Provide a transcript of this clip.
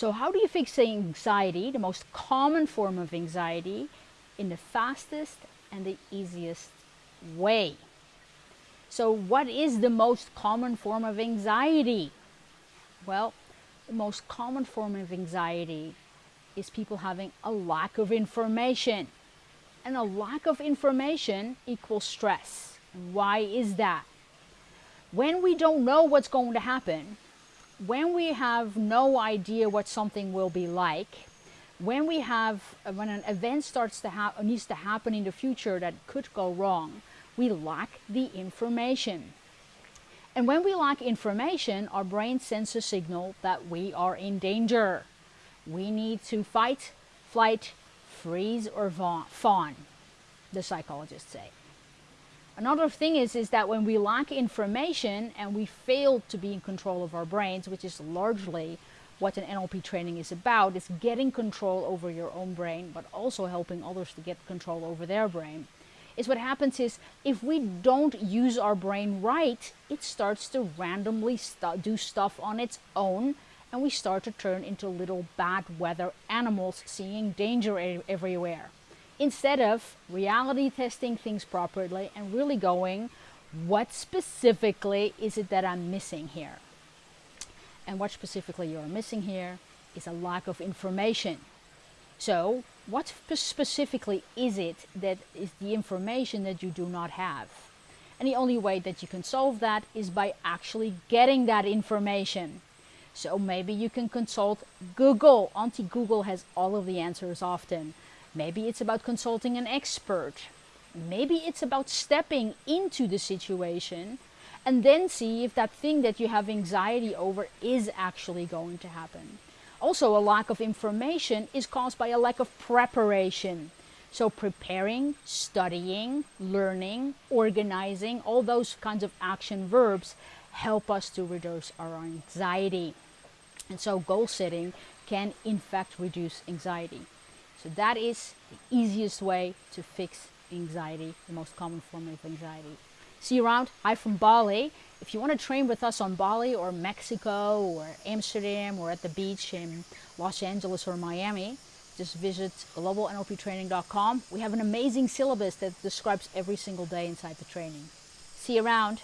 So how do you fix anxiety, the most common form of anxiety, in the fastest and the easiest way? So what is the most common form of anxiety? Well, the most common form of anxiety is people having a lack of information. And a lack of information equals stress. Why is that? When we don't know what's going to happen, when we have no idea what something will be like, when we have, uh, when an event starts to needs to happen in the future that could go wrong, we lack the information. And when we lack information, our brain sends a signal that we are in danger. We need to fight, flight, freeze, or fawn, the psychologists say. Another thing is, is that when we lack information and we fail to be in control of our brains, which is largely what an NLP training is about, is getting control over your own brain, but also helping others to get control over their brain is what happens is if we don't use our brain right, it starts to randomly st do stuff on its own and we start to turn into little bad weather animals seeing danger everywhere. Instead of reality testing things properly and really going, what specifically is it that I'm missing here? And what specifically you're missing here is a lack of information. So what specifically is it that is the information that you do not have? And the only way that you can solve that is by actually getting that information. So maybe you can consult Google. Auntie Google has all of the answers often. Maybe it's about consulting an expert. Maybe it's about stepping into the situation and then see if that thing that you have anxiety over is actually going to happen. Also, a lack of information is caused by a lack of preparation. So preparing, studying, learning, organizing, all those kinds of action verbs help us to reduce our anxiety. And so goal setting can in fact reduce anxiety. So that is the easiest way to fix anxiety, the most common form of anxiety. See you around. Hi from Bali. If you want to train with us on Bali or Mexico or Amsterdam or at the beach in Los Angeles or Miami, just visit globalnlptraining.com. We have an amazing syllabus that describes every single day inside the training. See you around.